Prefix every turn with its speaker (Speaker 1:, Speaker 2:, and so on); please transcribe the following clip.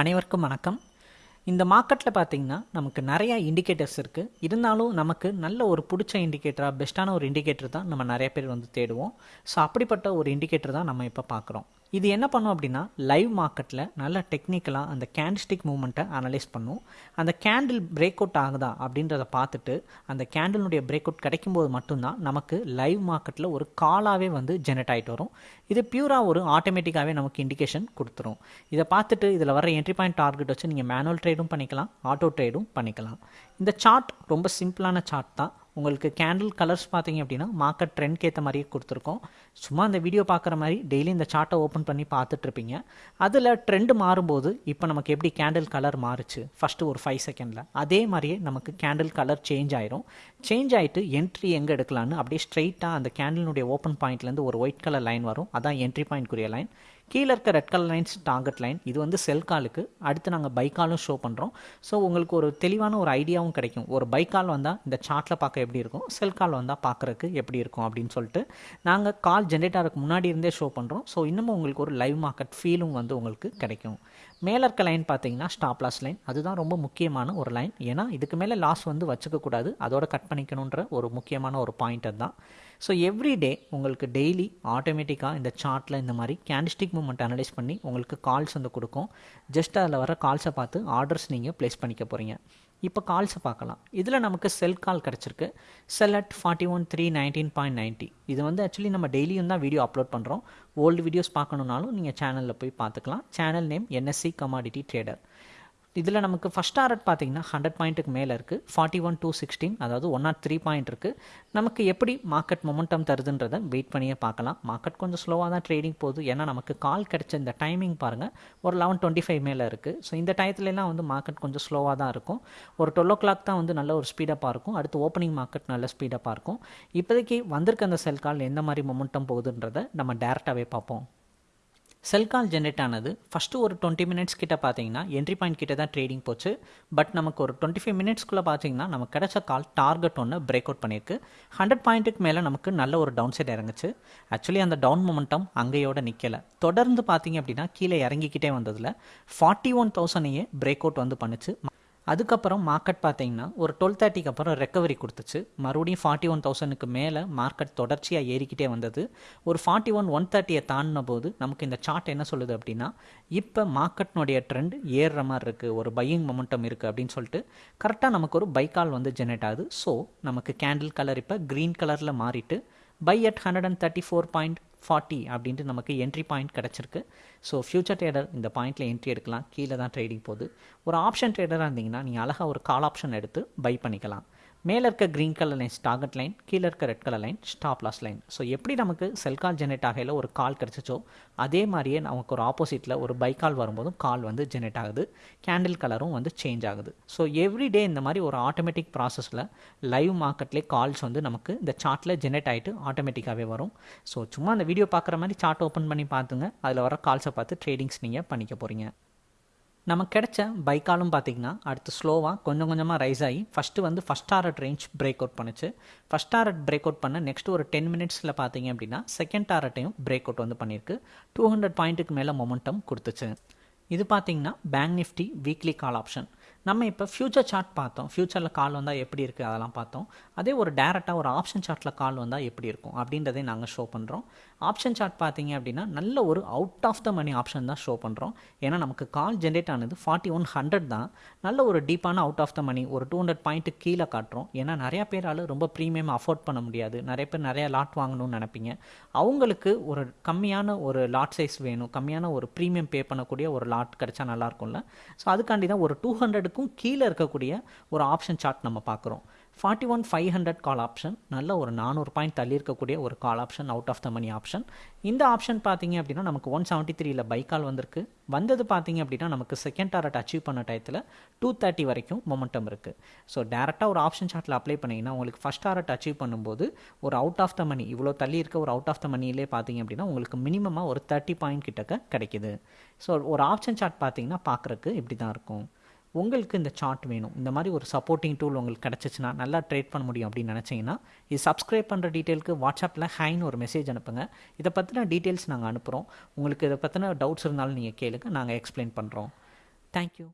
Speaker 1: அனைவருக்கும் வணக்கம். இந்த மார்க்கெட்டில் பார்த்தீங்கன்னா நமக்கு நிறையா இண்டிகேட்டர்ஸ் இருக்குது இருந்தாலும் நமக்கு நல்ல ஒரு பிடிச்ச இண்டிகேட்டராக பெஸ்ட்டான ஒரு இண்டிகேட்டர் தான் நம்ம நிறைய பேர் வந்து தேடுவோம். ஸோ அப்படிப்பட்ட ஒரு இண்டிகேட்டர் தான் நம்ம இப்போ பார்க்குறோம் இது என்ன பண்ணும் அப்படின்னா லைவ் மார்க்கெட்டில் நல்ல டெக்னிக்கலாக அந்த கேண்டில்ஸ்டிக் மூமெண்ட்டை அனலைஸ் பண்ணும். அந்த கேண்டில் பிரேக் அவுட் ஆகுதா அப்படின்றத பார்த்துட்டு அந்த கேண்டிலுடைய பிரேக் அவுட் கிடைக்கும்போது மட்டும்தான் நமக்கு லைவ் மார்க்கெட்டில் ஒரு காலாகவே வந்து ஜெனரேட் ஆகிட்டு வரும். இது பியூராக ஒரு ஆட்டோமேட்டிக்காகவே நமக்கு இண்டிகேஷன் கொடுத்துரும். இதை பார்த்துட்டு இதில் வர என்ட்ரி பாயிண்ட் டார்கெட் வச்சு நீங்கள் மேனுவல் ட்ரேடும் பண்ணிக்கலாம் ஆட்டோ ட்ரேடும் பண்ணிக்கலாம். இந்த சார்ட் ரொம்ப சிம்பிளான சார்ட் தான். உங்களுக்கு கேண்டில் கலர்ஸ் பார்த்தீங்க அப்படின்னா மார்க்கெட் ட்ரெண்ட்க்கு ஏற்ற மாதிரியே கொடுத்துருக்கோம். சும்மா அந்த வீடியோ பார்க்குற மாதிரி டெய்லி இந்த சார்ட்டை ஓப்பன் பண்ணி பார்த்துட்ருப்பீங்க அதில் ட்ரெண்டு மாறும்போது இப்போ நமக்கு எப்படி கேண்டில் கலர் மாறுச்சு? ஃபஸ்ட்டு ஒரு ஃபைவ் செகண்டில் அதே மாதிரியே நமக்கு கேண்டில் கலர் சேஞ்ச் ஆயிரும். சேஞ்ச் ஆகிட்டு என்ட்ரி எங்கே எடுக்கலான்னு அப்படியே ஸ்ட்ரெயிட்டாக அந்த கேண்டிலுடைய ஓப்பன் பாயிண்ட்லேருந்து ஒரு ஒயிட் கலர் லைன் வரும். அதான் என்ட்ரி பாயிண்ட்க்குரிய லைன் கீழே இருக்க red colour lines target line இது வந்து செல் காலுக்கு அடுத்து நாங்கள் பைக்காலும் ஷோ பண்ணுறோம் ஸோ உங்களுக்கு ஒரு தெளிவான ஒரு ஐடியாவும் கிடைக்கும். ஒரு பைக்கால் வந்தால் இந்த சார்ட்டில் பார்க்க எப்படி இருக்கும்? செல் கால் வந்தால் பார்க்குறக்கு எப்படி இருக்கும் அப்படின்னு சொல்லிட்டு நாங்கள் கால் ஜென்ரேட் ஆகிறதுக்கு முன்னாடி இருந்தே ஷோ பண்ணுறோம் ஸோ இன்னமும் உங்களுக்கு ஒரு லைவ் மார்க்கெட் ஃபீலும் வந்து உங்களுக்கு கிடைக்கும். மேலே இருக்க லைன் பார்த்தீங்கன்னா ஸ்டாப் லாஸ் லைன் அதுதான் ரொம்ப முக்கியமான ஒரு லைன் ஏன்னா இதுக்கு மேலே லாஸ் வந்து வச்சுக்கக்கூடாது. அதோட கட் பண்ணிக்கணுன்ற ஒரு முக்கியமான ஒரு பாயிண்ட் தான் ஸோ எவ்ரி டே உங்களுக்கு டெய்லி ஆட்டோமேட்டிக்காக இந்த சார்ட்டில் இந்த மாதிரி கேண்டிஸ்டிக் மூமெண்ட் அனலைஸ் பண்ணி உங்களுக்கு கால்ஸ் வந்து கொடுக்கும். ஜஸ்ட் அதில் வர கால்ஸை பார்த்து ஆர்டர்ஸ் நீங்கள் ப்ளேஸ் பண்ணிக்க போகிறீங்க இப்போ கால்ஸை பார்க்கலாம். இதில் நமக்கு செல் கால் கிடச்சிருக்கு. Sell at forty one three nineteen point ninety இது வந்து ஆக்சுவலி நம்ம டெய்லியும் தான் வீடியோ அப்லோட் பண்ணுறோம் ஓல்டு வீடியோஸ் பார்க்கணுன்னாலும் நீங்கள் சேனலில் போய் பார்த்துக்கலாம். Channel name NSE commodity trader இதில் நமக்கு ஃபஸ்ட் டாரட் பார்த்தீங்கன்னா ஹண்ட்ரட் பாயிண்ட்டுக்கு மேலே இருக்குது ஃபார்ட்டி ஒன் டூ சிக்ஸ்டீன் அதாவது ஒன் நாட் த்ரீ பாயிண்ட் இருக்குது நமக்கு எப்படி மார்க்கெட் மொமெண்டம் தருதுன்றதை வெயிட் பண்ணியே பார்க்கலாம். மார்க்கெட் கொஞ்சம் ஸ்லோவாக தான் ட்ரேடிங் போகுது. ஏன்னா நமக்கு கால் கிடைச்ச இந்த டைமிங் பாருங்கள் ஒரு லெவன் டுவெண்ட்டி ஃபைவ் மேலே இருக்குது ஸோ இந்த டயத்துலலாம் வந்து மார்க்கெட் கொஞ்சம் ஸ்லோவாக தான் இருக்கும். ஒரு டுவெல் ஓ கிளாக் தான் வந்து நல்ல ஒரு ஸ்பீடப்பாக இருக்கும் அடுத்து ஓப்பனிங் மார்க்கெட் நல்ல ஸ்பீடப்பாக இருக்கும் இப்போதைக்கு வந்திருக்க அந்த செல் கால் எந்த மாதிரி மொமெண்டம் போகுதுன்றதை நம்ம டேரெக்டாகவே பார்ப்போம். செல் கால் ஜென்ரேட் ஆனது ஃபஸ்ட்டு ஒரு டுவெண்ட்டி மினிட்ஸ் கிட்ட பார்த்தீங்கன்னா என்ட்ரி பாயிண்ட் கிட்ட தான் ட்ரேடிங் போச்சு. பட் நமக்கு ஒரு டுவெண்ட்டி ஃபைவ் மினிட்ஸ்க்குள்ளே பார்த்தீங்கன்னா நமக்கு கிடைச்ச கால் டார்கெட் ஒன்று பிரேக் அவுட் பண்ணியிருக்கு. ஹண்ட்ரட் பாயிண்ட்டுக்கு மேலே நமக்கு நல்ல ஒரு டவுன் சைட் இறங்குச்சு. ஆக்சுவலி அந்த டவுன் மொமெண்டம் அங்கேயோட நிற்கலை தொடர்ந்து பார்த்தீங்க அப்படின்னா கீழே இறங்கிக்கிட்டே வந்ததில் ஃபார்ட்டி ஒன் தௌசண்டையே பிரேக் அவுட் வந்து பண்ணுச்சு. அதுக்கப்புறம் மார்க்கெட் பார்த்தீங்கன்னா ஒரு டுவெல் தேர்ட்டிக்கு அப்புறம் ரெக்கவரி கொடுத்துச்சு. மறுபடியும் ஃபார்ட்டி ஒன் தௌசண்ட்க்கு மேலே மார்க்கெட் தொடர்ச்சியாக ஏறிக்கிட்டே வந்தது. ஒரு ஃபார்ட்டி ஒன் ஒன் தேர்ட்டியை தாண்டின போது நமக்கு இந்த சார்ட் என்ன சொல்லுது அப்படின்னா இப்போ மார்க்கெட்னுடைய ட்ரெண்ட் ஏறுற மாதிரி இருக்குது ஒரு பையிங் மொமெண்டம் இருக்குது அப்படின்னு சொல்லிட்டு கரெக்டாக நமக்கு ஒரு பைக்கால் வந்து ஜெனரேட் ஆகுது. ஸோ நமக்கு கேண்டில் கலர் இப்போ க்ரீன் கலரில் மாறிட்டு buy at hundred and thirty four point forty அப்படின்ட்டு நமக்கு என்ட்ரி பாயிண்ட் கிடச்சிருக்கு. ஸோ ஃபியூச்சர் ட்ரேடர் இந்த பாயிண்ட்டில் என்ட்ரி எடுக்கலாம். கீழே தான் ட்ரேடிங் போகுது. ஒரு ஆப்ஷன் ட்ரேடராக இருந்தீங்கன்னா நீங்கள் அழகாக ஒரு கால் ஆப்ஷன் எடுத்து பை பண்ணிக்கலாம். மேலே இருக்க green colour lines target line கீழே இருக்க red colour line stop loss line so எப்படி நமக்கு செல் கால் ஜெனரேட் ஆகையில் ஒரு கால் கிடச்சிச்சோ அதே மாதிரியே நமக்கு ஒரு ஆப்போசிட்டில் ஒரு பை கால் வரும்போதும் கால் வந்து ஜெனரேட் ஆகுது. கேண்டில் கலரும் வந்து சேஞ்ச் ஆகுது. ஸோ எவ்ரி டே இந்த மாதிரி ஒரு ஆட்டோமேட்டிக் ப்ராசஸில் லைவ் மார்க்கெட்லேயே கால்ஸ் வந்து நமக்கு இந்த சார்ட்டில் ஜெனரேட் ஆகிட்டு ஆட்டோமேட்டிக்காகவே வரும். ஸோ சும்மா அந்த வீடியோ பார்க்குற மாதிரி சார்ட் ஓப்பன் பண்ணி பார்த்துங்க. அதில் வர கால்ஸை பார்த்து ட்ரேடிங்ஸ் நீங்கள் பண்ணிக்க போகிறீங்க நமக்கு கிடைச்ச பைக்காலும் பார்த்திங்கன்னா அடுத்து ஸ்லோவாக கொஞ்சம் கொஞ்சமாக ரைஸ் ஆகி ஃபஸ்ட்டு வந்து first target range break out பண்ணுச்சு. ஃபஸ்ட் டாரட் பிரேக் அவுட் பண்ண நெக்ஸ்ட் ஒரு டென் மினிட்ஸில் பார்த்தீங்க அப்படின்னா செகண்ட் டாரட்டையும் பிரேக் அவுட் வந்து பண்ணியிருக்கு. டூ ஹண்ட்ரட் பாயிண்ட்டுக்கு மேலே மொமெண்டம் கொடுத்துச்சு. இது பார்த்திங்கன்னா bank nifty weekly call option நம்ம இப்போ ஃப்யூச்சர் சார்ட் பார்த்தோம். ஃப்யூச்சரில் கால் வந்தால் எப்படி இருக்குது அதெல்லாம் பார்த்தோம். அதே ஒரு டேரெக்டாக ஒரு ஆப்ஷன் சார்ட்டில் கால் வந்தால் எப்படி இருக்கும் அப்படின்றதே நாங்கள் ஷோ பண்ணுறோம் ஆப்ஷன் சார்ட் பார்த்தீங்க அப்படின்னா நல்ல ஒரு out of the money option தான் ஷோ பண்ணுறோம் ஏன்னா நமக்கு கால் ஜென்ரேட் ஆனது ஃபார்ட்டி ஒன் ஹண்ட்ரட் தான். நல்ல ஒரு டீப்பான அவுட் ஆஃப் த மணி ஒரு டூ ஹண்ட்ரட் பாயிண்ட்டு கீழே காட்டுறோம். ஏன்னா நிறையா பேரால் ரொம்ப ப்ரீமியம் அஃபோர்ட் பண்ண முடியாது. நிறைய பேர் நிறையா லாட் வாங்கணும்னு நினைப்பீங்க. அவங்களுக்கு ஒரு கம்மியான ஒரு லாட் சைஸ் வேணும். கம்மியான ஒரு ப்ரீமியம் பே பண்ணக்கூடிய ஒரு லாட் கிடைச்சா நல்லாயிருக்கும்ல ஸோ அதுக்காண்டி தான் ஒரு டூ ஹண்ட்ரட் ஹண்ட்ரடுக்கும் கீழே இருக்கக்கூடிய ஒரு ஆப்ஷன் சார்ட் நம்ம பார்க்குறோம். Forty one five hundred call option நல்ல ஒரு நானூறு பாயிண்ட் தள்ளி இருக்கக்கூடிய ஒரு call option out of the money option இந்த ஆப்ஷன் பார்த்தீங்க அப்படின்னா நமக்கு ஒன் செவன்ட்டி த்ரீல பை கால் வந்திருக்கு. வந்தது பார்த்தீங்க அப்படின்னா நமக்கு செகண்ட் டாரட் அச்சீவ் பண்ண டயத்தில் டூ தேர்ட்டி வரைக்கும் மொமெண்டம் இருக்குது ஸோ டேரெக்டாக ஒரு ஆப்ஷன் சார்ட்டில் அப்ளை பண்ணிங்கன்னா உங்களுக்கு ஃபஸ்ட் டாரட் அச்சீவ் பண்ணும்போது ஒரு அவுட் ஆஃப் த மணி இவ்வளோ தள்ளி இருக்க ஒரு அவுட் ஆஃப் த மணியிலே பார்த்தீங்க அப்படின்னா உங்களுக்கு மினிமமாக ஒரு தேர்ட்டி பாயிண்ட் கிட்டக்க கிடைக்குது. ஸோ ஒரு ஆப்ஷன் சார்ட் பார்த்தீங்கன்னா பார்க்குறக்கு இப்படி தான் இருக்கும். உங்களுக்கு இந்த சார்ட் வேணும். இந்த மாதிரி ஒரு சப்போர்ட்டிங் டூல் உங்களுக்கு கிடச்சிச்சின்னா நல்லா ட்ரேட் பண்ண முடியும் அப்படின்னு நினச்சிங்கன்னா இது சப்ஸ்கிரைப் பண்ணுற டீட்டெயிலுக்கு வாட்ஸ்அப்பில் ஹைன்னு ஒரு மெசேஜ் அனுப்புங்க. இதை பற்றின டீட்டெயில்ஸ் நாங்கள் அனுப்புகிறோம் உங்களுக்கு இதை பற்றின டவுட்ஸ் இருந்தாலும் நீங்கள் கேளுங்க. நாங்கள் எக்ஸ்பிளைன் பண்ணுறோம் தேங்க்யூ